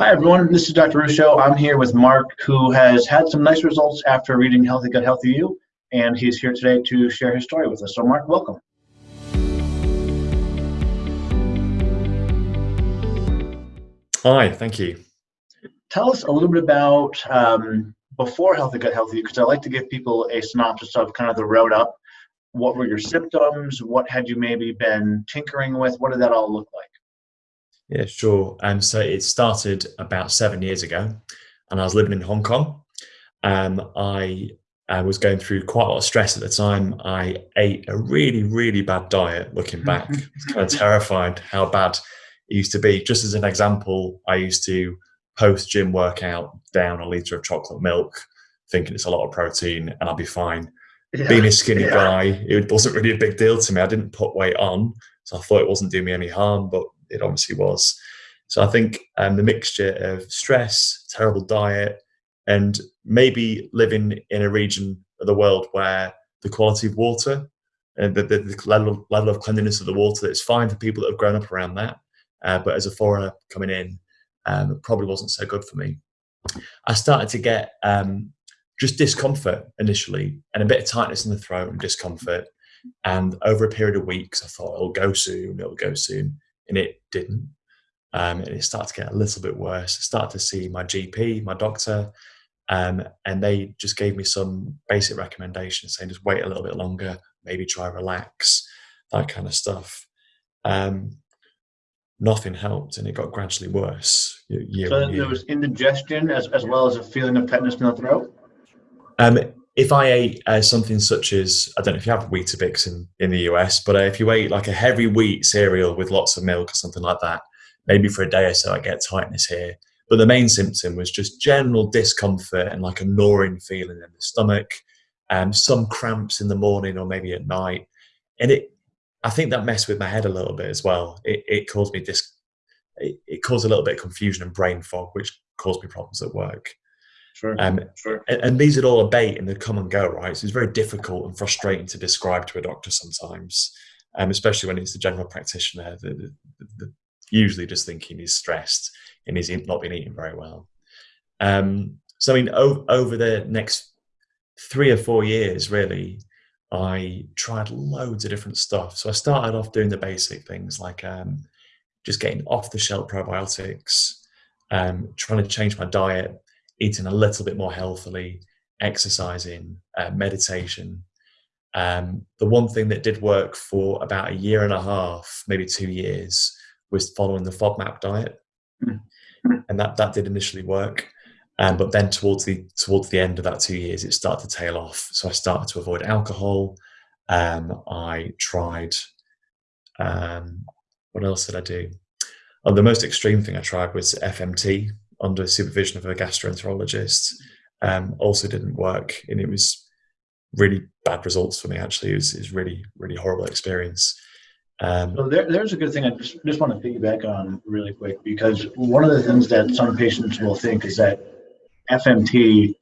Hi, everyone. This is Dr. Ruscio. I'm here with Mark, who has had some nice results after reading Healthy Gut, Healthy You, and he's here today to share his story with us. So, Mark, welcome. Hi, thank you. Tell us a little bit about um, before Healthy Gut, Healthy You, because I like to give people a synopsis of kind of the road up. What were your symptoms? What had you maybe been tinkering with? What did that all look like? Yeah, sure. Um, so it started about seven years ago, and I was living in Hong Kong. Um, I, I was going through quite a lot of stress at the time. I ate a really, really bad diet. Looking back, it's kind of terrified how bad it used to be. Just as an example, I used to post gym workout down a liter of chocolate milk, thinking it's a lot of protein and I'll be fine. Yeah. Being a skinny yeah. guy, it wasn't really a big deal to me. I didn't put weight on, so I thought it wasn't doing me any harm. But it obviously was. So I think um, the mixture of stress, terrible diet, and maybe living in a region of the world where the quality of water and the, the, the level, level of cleanliness of the water it's fine for people that have grown up around that. Uh, but as a foreigner coming in, um, it probably wasn't so good for me. I started to get um, just discomfort initially and a bit of tightness in the throat and discomfort. And over a period of weeks, I thought it'll go soon, it'll go soon and it didn't. Um, and it started to get a little bit worse. I started to see my GP, my doctor, um, and they just gave me some basic recommendations saying just wait a little bit longer, maybe try relax, that kind of stuff. Um, nothing helped, and it got gradually worse. Year so there was indigestion as, as well as a feeling of tightness in the throat? Um, if I ate uh, something such as I don't know if you have Weetabix in, in the US, but uh, if you ate like a heavy wheat cereal with lots of milk or something like that, maybe for a day or so I get tightness here. But the main symptom was just general discomfort and like a gnawing feeling in the stomach, and um, some cramps in the morning or maybe at night, and it. I think that messed with my head a little bit as well. It, it caused me dis. It, it caused a little bit of confusion and brain fog, which caused me problems at work. Sure. Um, sure. And, and, these are all a bait and they come and go, right? So it's very difficult and frustrating to describe to a doctor sometimes, um, especially when it's the general practitioner that, usually just thinking he's stressed and he's not been eating very well. Um, so, I mean, o- over the next three or four years, really, I tried loads of different stuff. So I started off doing the basic things like um, just getting off the shelf probiotics, um, trying to change my diet eating a little bit more healthily, exercising, uh, meditation. Um, the one thing that did work for about a year and a half, maybe two years, was following the FODMAP diet, mm-hmm. and that that did initially work. Um, but then towards the towards the end of that two years, it started to tail off. So I started to avoid alcohol. Um, I tried. Um, what else did I do? Oh, the most extreme thing I tried was FMT, under supervision of a gastroenterologist um, also didn't work, and it was really bad results for me. Actually, it was, it was really really horrible experience. Um, there, there's a good thing I just, just want to piggyback on really quick because one of the things that some patients will think is that FMT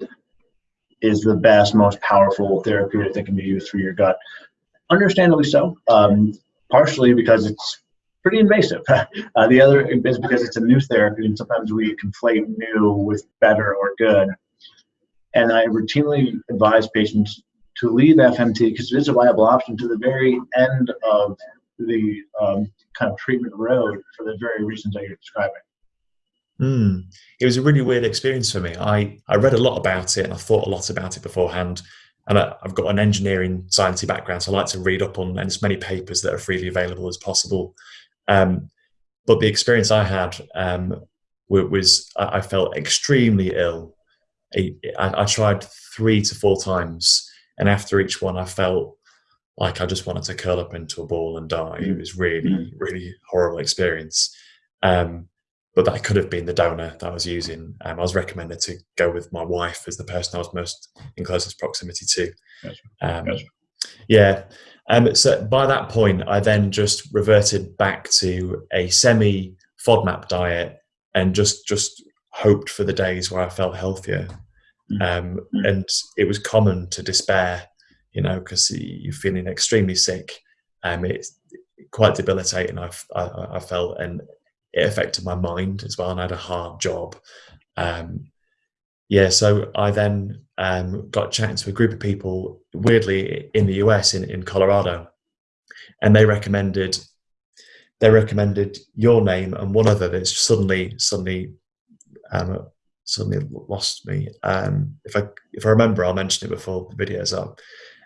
is the best, most powerful therapeutic that can be used for your gut. Understandably so, um, partially because it's pretty invasive. Uh, the other is because it's a new therapy, and sometimes we conflate new with better or good. And I routinely advise patients to leave FMT because it is a viable option to the very end of the um, kind of treatment road for the very reasons that you're describing. Mm. It was a really weird experience for me. I, I read a lot about it and I thought a lot about it beforehand. And I, have got an engineering sciencey background, so I like to read up on as many papers that are freely available as possible. Um, but the experience I had um, was I felt extremely ill. I, I, tried three to four times, and after each one, I felt like I just wanted to curl up into a ball and die. It was really, mm. really horrible experience. Um, but that could have been the donor that I was using. Um, I was recommended to go with my wife as the person I was most in closest proximity to. Um, yeah, um, so by that point, I then just reverted back to a semi FODMAP diet and just just hoped for the days where I felt healthier. Mm. Um, and it was common to despair, you know, because you're feeling extremely sick. Um, it's quite debilitating. I, I, I felt, and it affected my mind as well, and I had a hard job. Um, yeah, so I then um, got chatting to a group of people, weirdly in the US, in, in Colorado, and they recommended they recommended your name and one other that's suddenly suddenly um, suddenly lost me. Um, if I if I remember, I'll mention it before the video's up.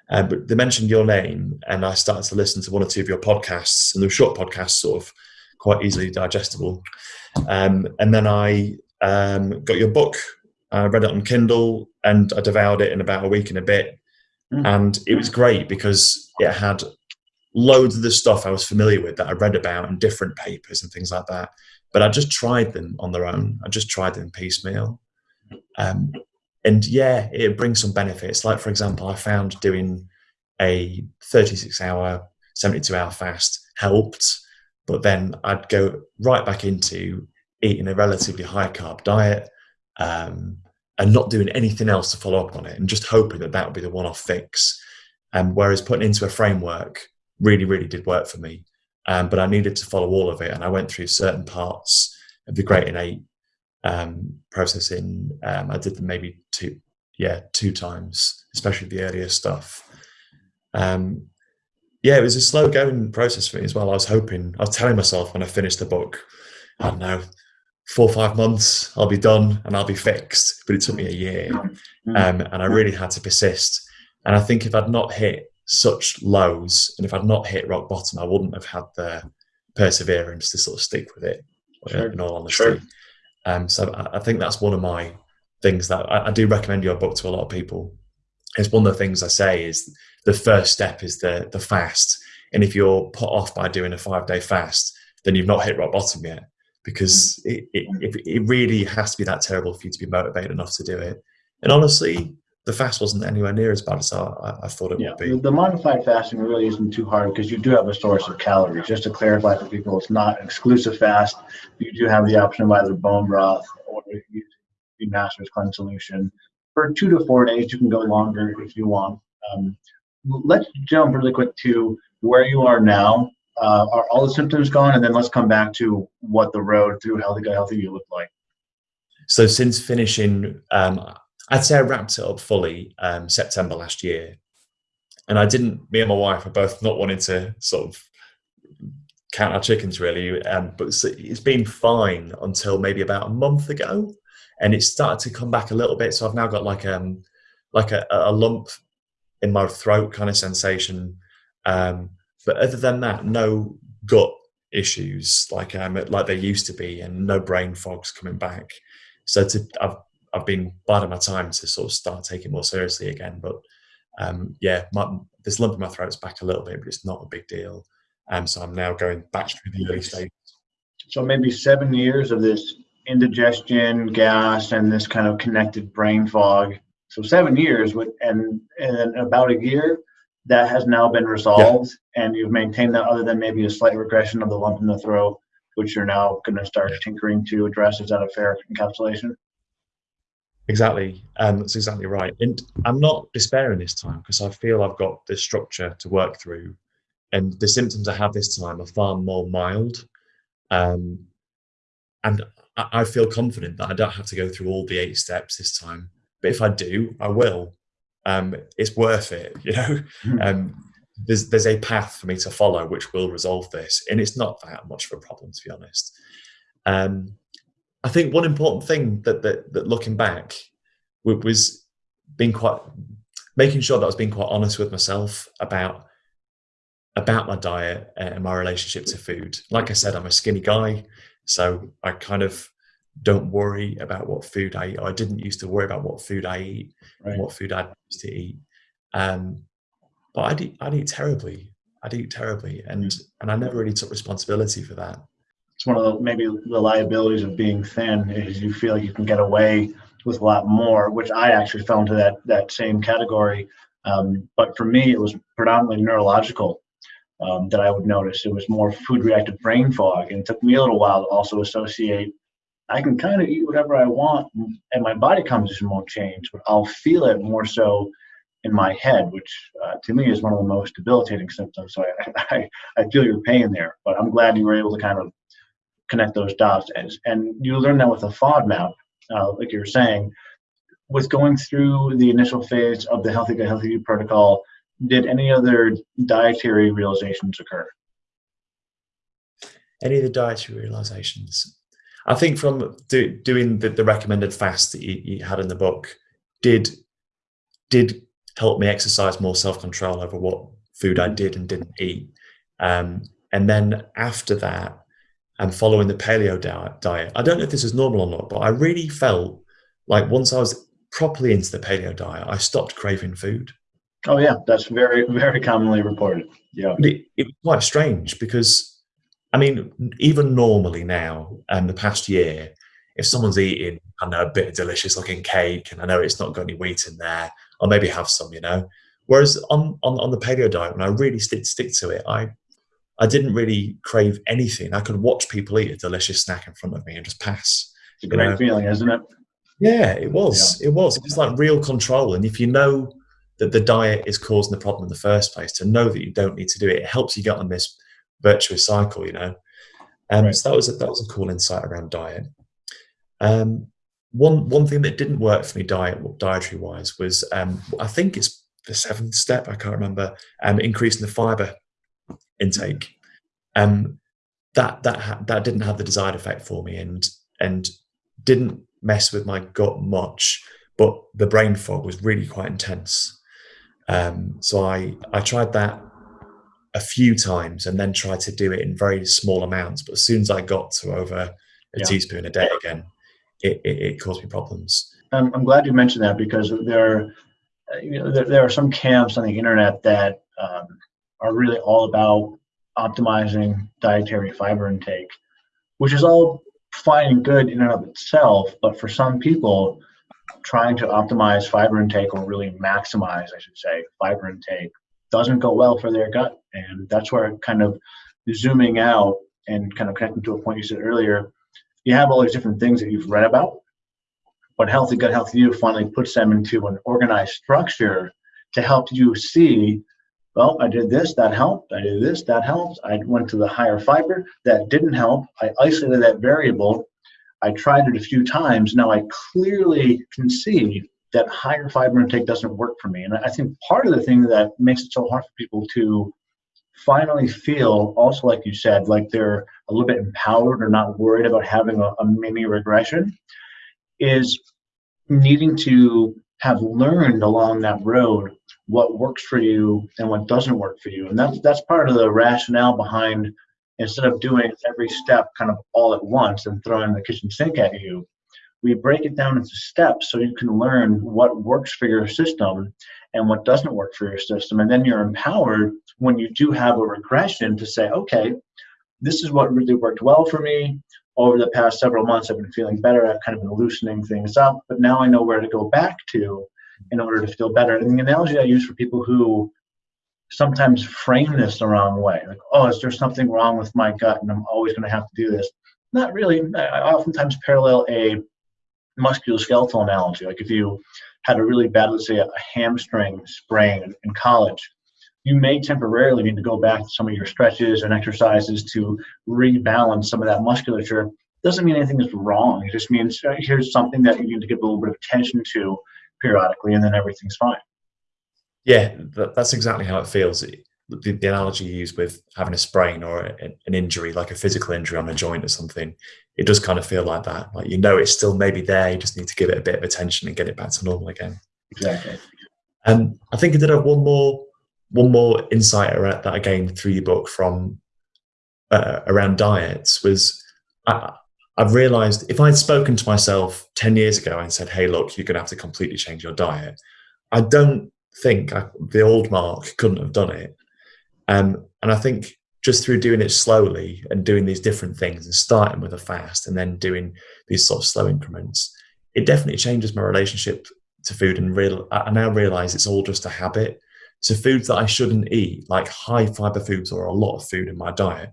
Um, but they mentioned your name, and I started to listen to one or two of your podcasts, and they were short podcasts, sort of quite easily digestible. Um, and then I um, got your book, I read it on Kindle, and I devoured it in about a week and a bit. Mm. And it was great because it had loads of the stuff I was familiar with that I read about in different papers and things like that. But I just tried them on their own. I just tried them piecemeal. Um, and yeah, it brings some benefits. Like, for example, I found doing a 36 hour, 72 hour fast helped, but then I'd go right back into eating a relatively high carb diet um, and not doing anything else to follow up on it and just hoping that that would be the one off fix. Um, whereas putting into a framework really, really did work for me. Um, but I needed to follow all of it. And I went through certain parts of the Great-in-8 um, processing. Um, I did them maybe two, yeah, two times, especially the earlier stuff. Um, yeah, it was a slow going process for me as well. I was hoping, I was telling myself when I finished the book, I don't know, four or five months, I'll be done and I'll be fixed. But it took me a year. Mm. Um, and I really had to persist. And I think if I'd not hit such lows and if I'd not hit rock bottom, I wouldn't have had the perseverance to sort of stick with it, sure. in all honesty. Sure. Um, so I, I, think that's one of my things that I, I, do recommend your book to a lot of people. It's one of the things I say is the first step is the the fast, and if you're put off by doing a five day fast, then you've not hit rock bottom yet because mm. it, it, it really has to be that terrible for you to be motivated enough to do it. And honestly, the fast wasn't anywhere near as bad as I, I thought it yeah, would be. The modified fasting really isn't too hard because you do have a source of calories. Just to clarify for people, it's not exclusive fast. You do have the option of either bone broth or the master's cleanse solution. For two to four days, you can go longer if you want. Um, let's jump really quick to where you are now. Uh, are all the symptoms gone? And then let's come back to what the road through Healthy Gut Healthy you look like. So since finishing um, I'd say I wrapped it up fully um, September last year, and I didn't. Me and my wife are both not wanting to sort of count our chickens really, um, but it's been fine until maybe about a month ago, and it started to come back a little bit. So I've now got like um like a, a lump in my throat kind of sensation, um, but other than that, no gut issues like um like there used to be, and no brain fogs coming back. So to I've I've been biding my time to sort of start taking more seriously again. But um, yeah, my, this lump in my throat's back a little bit, but it's not a big deal. Um, so I'm now going back through the early stages. So maybe seven years of this indigestion, gas, and this kind of connected brain fog. So seven years with, and and about a year that has now been resolved, yeah. and you've maintained that, other than maybe a slight regression of the lump in the throat, which you're now going to start tinkering to address. Is that a fair encapsulation? Exactly. Um, that's exactly right. And I'm not despairing this time because I feel I've got this structure to work through. And the symptoms I have this time are far more mild. Um, and I, I feel confident that I don't have to go through all the eight steps this time. But if I do, I will. Um, it's worth it, you know. Hmm. Um, there's there's a path for me to follow which will resolve this, and it's not that much of a problem to be honest. Um, I think one important thing that that, that looking back was being quite making sure that I was being quite honest with myself about about my diet and my relationship to food. Like I said, I'm a skinny guy, so I kind of don't worry about what food I eat. I didn't used to worry about what food I eat right. and what food I used to eat. Um, but I'd eat, I'd eat terribly. I'd eat terribly, and and I never really took responsibility for that it's one of the maybe the liabilities of being thin is you feel like you can get away with a lot more, which I actually fell into that that same category. Um, but for me, it was predominantly neurological um, that I would notice. It was more food reactive brain fog, and it took me a little while to also associate. I can kind of eat whatever I want, and my body composition won't change, but I'll feel it more so in my head, which uh, to me is one of the most debilitating symptoms. So I, I, I feel your pain there, but I'm glad you were able to kind of connect those dots. And, and you learn that with a FODMAP, uh, like you were saying, with going through the initial phase of the Healthy Gut Healthy You protocol, did any other dietary realizations occur? Any of the dietary realizations? I think from do, doing the, the, recommended fast that you, you, had in the book did did help me exercise more self control over what food I did and didn't eat. Um, and then after that, and following the paleo diet, I don't know if this is normal or not, but I really felt like once I was properly into the paleo diet, I stopped craving food. Oh yeah, that's very very commonly reported. Yeah, it, it was quite strange because I mean, even normally now, um, the past year, if someone's eating, I know, a bit of delicious looking cake and I know it's not got any wheat in there, I'll maybe have some, you know. Whereas on, on, on the paleo diet, when I really stick, stick to it, I I didn't really crave anything. I could watch people eat a delicious snack in front of me and just pass. It's a great know? feeling, isn't it? Yeah, it was. Yeah. It was. It was like real control. And if you know that the diet is causing the problem in the first place, to know that you don't need to do it, it helps you get on this virtuous cycle, you know. Um, right. So that was a, that was a cool insight around diet. Um, one one thing that didn't work for me diet dietary wise was um, I think it's the seventh step. I can't remember. Um, increasing the fiber intake. Um, that that that didn't have the desired effect for me, and and didn't mess with my gut much. But the brain fog was really quite intense. Um, so I I tried that a few times and then try to do it in very small amounts. But as soon as I got to over a yeah. teaspoon a day again, it, it, it, caused me problems. I'm, I'm glad you mentioned that because there are, you know, there, there are some camps on the internet that um, are really all about optimizing dietary fiber intake, which is all fine and good in and of itself. But for some people, trying to optimize fiber intake or really maximize, I should say, fiber intake doesn't go well for their gut. And that's where kind of zooming out and kind of connecting to a point you said earlier, you have all these different things that you've read about, but Healthy Gut Healthy You finally puts them into an organized structure to help you see, well, I did this, that helped. I did this, that helped. I went to the higher fiber, that didn't help. I isolated that variable. I tried it a few times. Now I clearly can see that higher fiber intake doesn't work for me. And I think part of the thing that makes it so hard for people to finally feel, also like you said, like they're a little bit empowered or not worried about having a, a mini regression, is needing to have learned along that road what works for you and what doesn't work for you. And that's that's part of the rationale behind instead of doing every step kind of all at once and throwing the kitchen sink at you, we break it down into steps so you can learn what works for your system and what doesn't work for your system. And then you're empowered when you do have a regression to say, okay, this is what really worked well for me. Over the past several months, I've been feeling better. I've kind of been loosening things up, but now I know where to go back to in order to feel better. And the analogy I use for people who sometimes frame this the wrong way, like, oh, is there something wrong with my gut and I'm always going to have to do this? Not really. I oftentimes parallel a musculoskeletal analogy. Like if you had a really bad, let's say, a hamstring sprain in college, you may temporarily need to go back to some of your stretches and exercises to rebalance some of that musculature. Doesn't mean anything is wrong. It just means uh, here's something that you need to give a little bit of attention to periodically, and then everything's fine. Yeah, that's exactly how it feels. The, the analogy you use with having a sprain or an injury, like a physical injury on a joint or something, it does kind of feel like that. Like you know, it's still maybe there. You just need to give it a bit of attention and get it back to normal again. Exactly. And um, I think I did have one more one more insight that I gained through your book from uh, around diets was I, I've realized if I'd spoken to myself 10 years ago and said, hey, look, you're going to have to completely change your diet, I don't think I, the old Mark couldn't have done it. Um, and I think just through doing it slowly and doing these different things and starting with a fast and then doing these sort of slow increments, it definitely changes my relationship to food and real I now realize it's all just a habit. So foods that I shouldn't eat, like high fiber foods or a lot of food in my diet,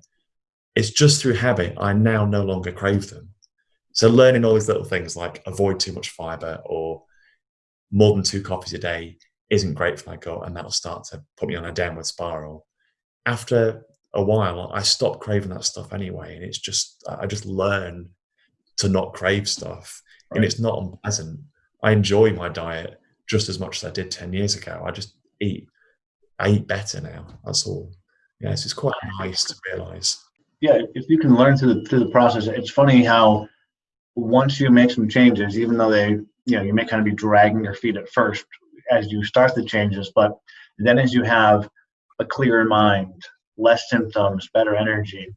it's just through habit I now no longer crave them. So learning all these little things like avoid too much fiber or more than two coffees a day isn't great for my gut and that'll start to put me on a downward spiral. After a while, I stop craving that stuff anyway, and it's just I just learn to not crave stuff, right. and it's not unpleasant. I enjoy my diet just as much as I did ten years ago. I just eat, I eat better now. That's all. Yes, it's quite nice to realize. Yeah, if you can learn through the through the process, it's funny how once you make some changes, even though they, you know, you may kind of be dragging your feet at first as you start the changes, but then as you have a clearer mind, less symptoms, better energy,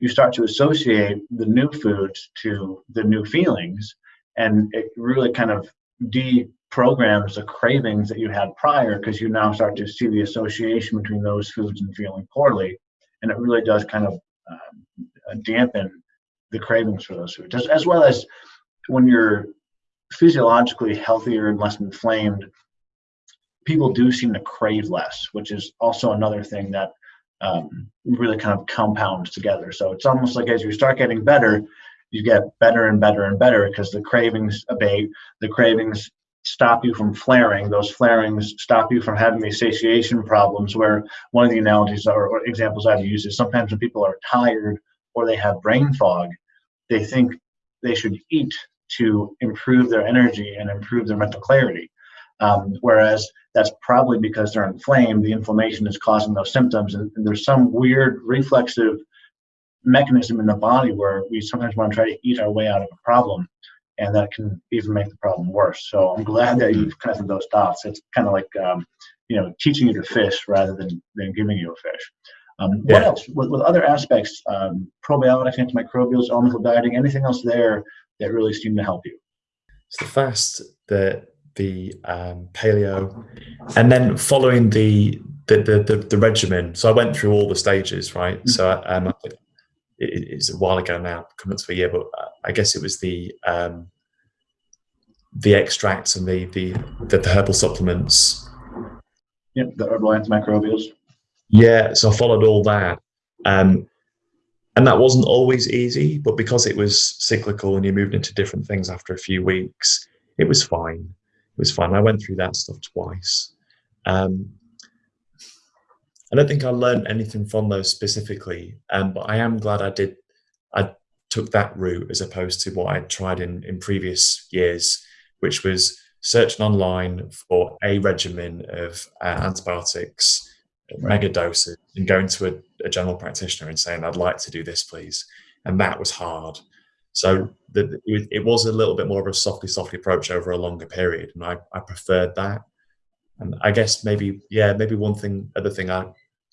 you start to associate the new foods to the new feelings, and it really kind of deprograms the cravings that you had prior because you now start to see the association between those foods and feeling poorly, and it really does kind of um, dampen the cravings for those foods, as well as when you're physiologically healthier and less inflamed, people do seem to crave less, which is also another thing that um, really kind of compounds together. So it's almost like as you start getting better, you get better and better and better because the cravings abate, the cravings stop you from flaring. Those flarings stop you from having the satiation problems. Where one of the analogies or, or examples I've used is sometimes when people are tired or they have brain fog, they think they should eat to improve their energy and improve their mental clarity. Um, whereas that's probably because they're inflamed, the inflammation is causing those symptoms, and, and, there's some weird reflexive mechanism in the body where we sometimes want to try to eat our way out of a problem, and that can even make the problem worse. So I'm glad that you've connected those dots. It's kind of like um, you know teaching you to fish rather than than giving you a fish. Um, yeah. What else with, with other aspects, um, probiotics, antimicrobials, elemental dieting, anything else there that really seem to help you? It's the fast, the the um, paleo, and then following the the, the the, the regimen. So I went through all the stages, right? Mm-hmm. So um, it, it's a while ago now, coming up to a year, but I guess it was the um, the extracts and the the the, the herbal supplements. Yep, the herbal antimicrobials. Yeah, so I followed all that. Um, and that wasn't always easy, but because it was cyclical and you moved into different things after a few weeks, it was fine. It was fine. I went through that stuff twice. Um, I don't think I learned anything from those specifically, um, but I am glad I did. I took that route as opposed to what I'd tried in, in previous years, which was searching online for a regimen of uh, antibiotics mega doses and going to a, a, general practitioner and saying, I'd like to do this, please. And that was hard. So the, it, was a little bit more of a softly, softly approach over a longer period. And I, I preferred that. And I guess maybe, yeah, maybe one thing, other thing I,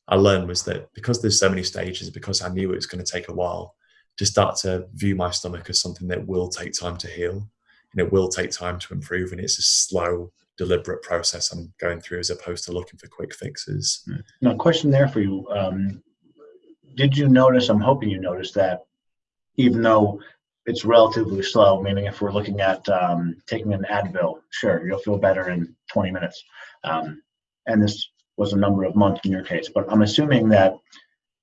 I learned was that because there's so many stages, because I knew it was going to take a while to start to view my stomach as something that will take time to heal and it will take time to improve. And it's a slow, deliberate process I'm going through as opposed to looking for quick fixes. Hmm. Now, question there for you. Um, did you notice, I'm hoping you noticed that even though it's relatively slow, meaning if we're looking at um, taking an Advil, sure, you'll feel better in 20 minutes. Um, and this was a number of months in your case, but I'm assuming that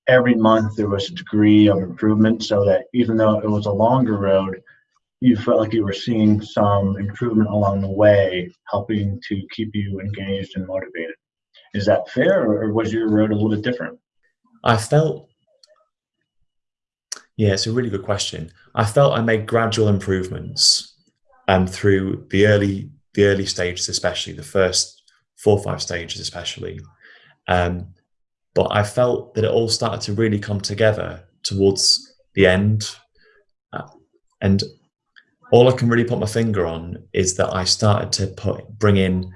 every month there was a degree of improvement so that even though it was a longer road, you felt like you were seeing some improvement along the way, helping to keep you engaged and motivated. Is that fair, or was your road a little bit different? I felt, yeah, it's a really good question. I felt I made gradual improvements, um, through the early the early stages, especially the first four or five stages, especially. Um, but I felt that it all started to really come together towards the end, uh, and all I can really put my finger on is that I started to put bring in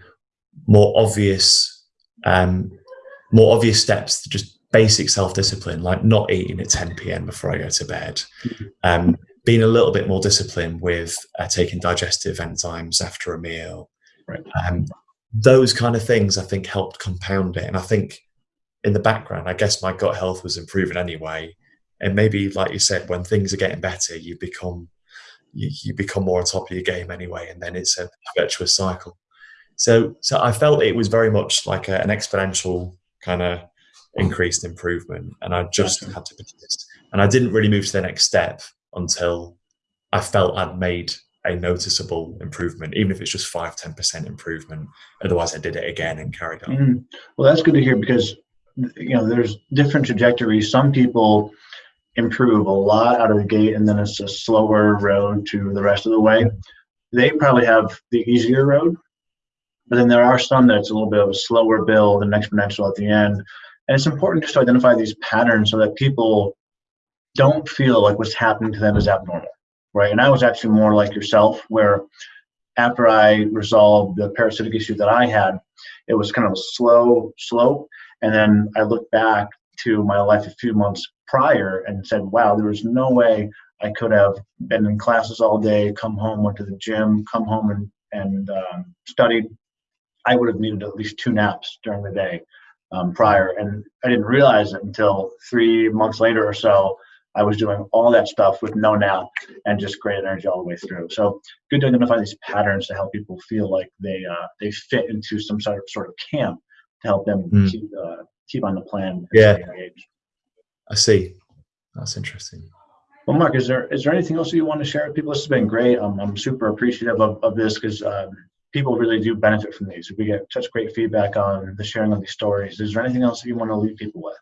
more obvious, um, more obvious steps to just basic self discipline, like not eating at 10 p.m. before I go to bed, um, being a little bit more disciplined with uh, taking digestive enzymes after a meal. Right. Um, those kind of things I think helped compound it. And I think in the background, I guess my gut health was improving anyway. And maybe, like you said, when things are getting better, you become you, you become more on top of your game anyway, and then it's a virtuous cycle. So, so I felt it was very much like a, an exponential kind of increased improvement, and I just had to persist. And I didn't really move to the next step until I felt I'd made a noticeable improvement, even if it's just five, 10% improvement. Otherwise, I did it again and carried on. Mm-hmm. Well, that's good to hear because you know, there's different trajectories. Some people improve a lot out of the gate, and then it's a slower road to the rest of the way. They probably have the easier road, but then there are some that's a little bit of a slower build and exponential at the end. And it's important just to identify these patterns so that people don't feel like what's happening to them is abnormal, right? And I was actually more like yourself, where after I resolved the parasitic issue that I had, it was kind of a slow slope. And then I looked back to my life a few months prior and said, wow, there was no way I could have been in classes all day, come home, went to the gym, come home and, and um, studied. I would have needed at least two naps during the day um, prior. And I didn't realize it until three months later or so. I was doing all that stuff with no nap and just great energy all the way through. So good to identify these patterns to help people feel like they uh, they fit into some sort of sort of camp to help them mm. keep uh, keep on the plan. Yeah, I see. That's interesting. Well, Mark, is there is there anything else you want to share with people? This has been great. I'm I'm super appreciative of, of this because um, people really do benefit from these. We get such great feedback on the sharing of these stories. Is there anything else that you want to leave people with?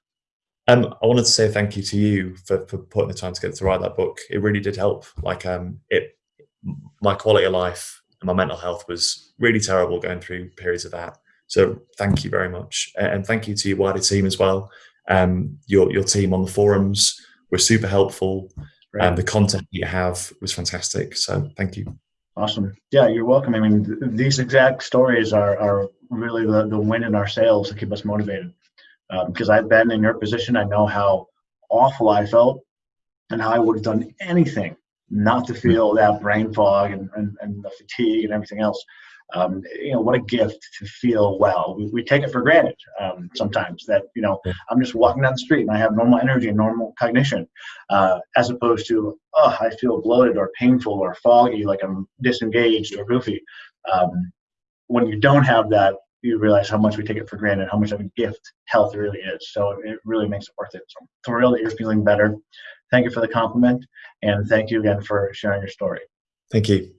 Um, I wanted to say thank you to you for, for putting the time together to write that book. It really did help. Like um, it, my quality of life and my mental health was really terrible going through periods of that. So thank you very much, and thank you to your wider team as well. Um, your your team on the forums were super helpful, and um, the content that you have was fantastic. So thank you. Awesome. Yeah, you're welcome. I mean, th these exact stories are are really the the wind in our sails to keep us motivated because um, I've been in your position. I know how awful I felt and how I would have done anything not to feel that brain fog and, and, and the fatigue and everything else. Um, you know, what a gift to feel well. We, we take it for granted um, sometimes that, you know, I'm just walking down the street and I have normal energy and normal cognition, uh, as opposed to, oh, I feel bloated or painful or foggy, like I'm disengaged or goofy. Um, when you don't have that, you realize how much we take it for granted, how much of a gift health really is. So it really makes it worth it. So I'm thrilled that you're feeling better. Thank you for the compliment, and thank you again for sharing your story. Thank you.